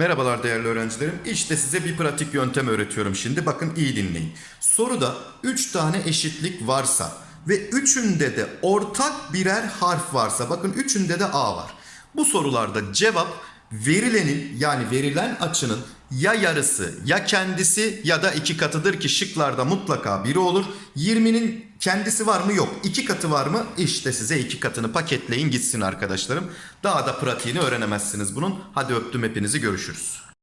Merhabalar değerli öğrencilerim. İşte size bir pratik yöntem öğretiyorum şimdi. Bakın iyi dinleyin. Soruda 3 tane eşitlik varsa ve üçünde de ortak birer harf varsa bakın üçünde de A var. Bu sorularda cevap verilenin yani verilen açının ya yarısı ya kendisi ya da iki katıdır ki şıklarda mutlaka biri olur. 20'nin kendisi var mı yok. İki katı var mı? İşte size iki katını paketleyin gitsin arkadaşlarım. Daha da pratiğini öğrenemezsiniz bunun. Hadi öptüm hepinizi görüşürüz.